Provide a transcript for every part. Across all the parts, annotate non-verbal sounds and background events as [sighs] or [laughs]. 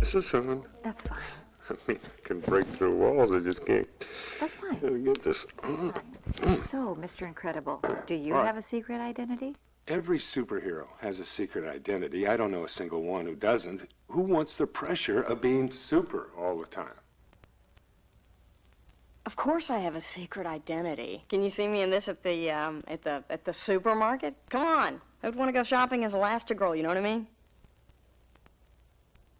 This is on. That's fine. I mean, I can break through walls. I just can't That's fine. gotta get this. So, Mr. Incredible, do you All right. have a secret identity? Every superhero has a secret identity. I don't know a single one who doesn't. Who wants the pressure of being super all the time? Of course I have a secret identity. Can you see me in this at the, um, at the, at the supermarket? Come on. I would want to go shopping as Elastigirl, you know what I mean?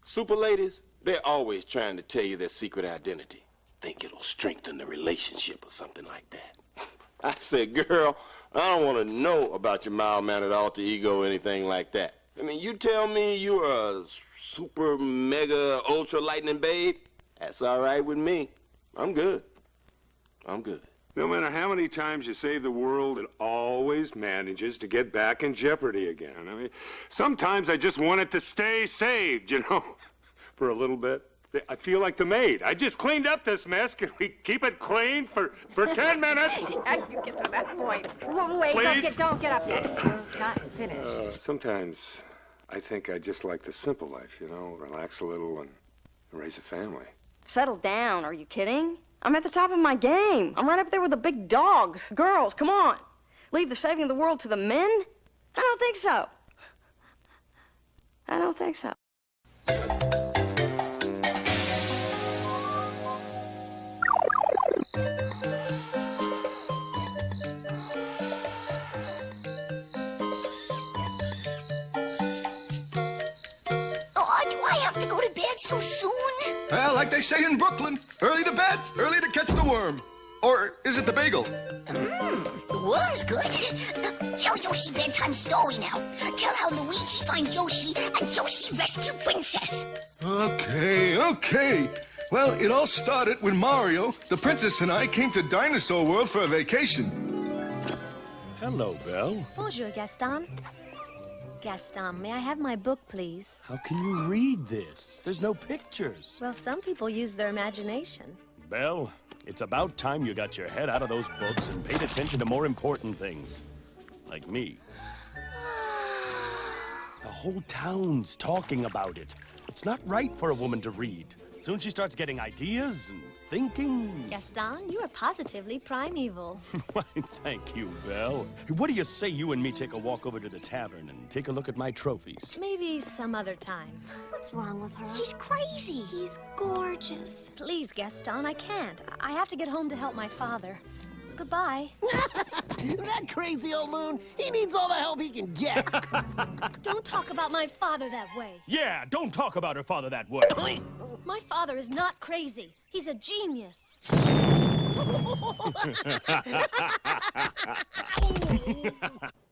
Super ladies, they're always trying to tell you their secret identity. Think it'll strengthen the relationship or something like that. [laughs] I said, girl, I don't want to know about your mild-mannered alter ego or anything like that. I mean, you tell me you're a super, mega, ultra lightning babe, that's all right with me. I'm good. I'm good. No matter how many times you save the world, it always manages to get back in jeopardy again. I mean, sometimes I just want it to stay saved, you know, [laughs] for a little bit. I feel like the maid. I just cleaned up this mess. Can we keep it clean for, for 10 [laughs] minutes? You get to that point? Wrong way. Don't Please? get, don't get up yet. We're Not finished. Uh, sometimes I think I just like the simple life, you know, relax a little and raise a family. Settle down. Are you kidding? I'm at the top of my game. I'm right up there with the big dogs. Girls, come on. Leave the saving of the world to the men? I don't think so. I don't think so. Have to go to bed so soon? Well, like they say in Brooklyn, early to bed, early to catch the worm. Or is it the bagel? Mm, the worm's good. Tell Yoshi bedtime story now. Tell how Luigi finds Yoshi and Yoshi rescue Princess. Okay, okay. Well, it all started when Mario, the princess, and I came to Dinosaur World for a vacation. Hello, Belle. Bonjour, Gaston. Gaston, may I have my book, please? How can you read this? There's no pictures. Well, some people use their imagination. Belle, it's about time you got your head out of those books and paid attention to more important things. Like me. [sighs] The whole town's talking about it. It's not right for a woman to read. Soon she starts getting ideas and thinking. Gaston, you are positively primeval. [laughs] Why, thank you, Belle. What do you say you and me take a walk over to the tavern and take a look at my trophies? Maybe some other time. What's wrong with her? She's crazy. He's gorgeous. Please, Gaston, I can't. I have to get home to help my father. Goodbye. [laughs] that crazy old loon, he needs all the help he can get. [laughs] Don't talk about my father that way. Yeah, don't talk about her father that way. [coughs] My father is not crazy. He's a genius. [laughs]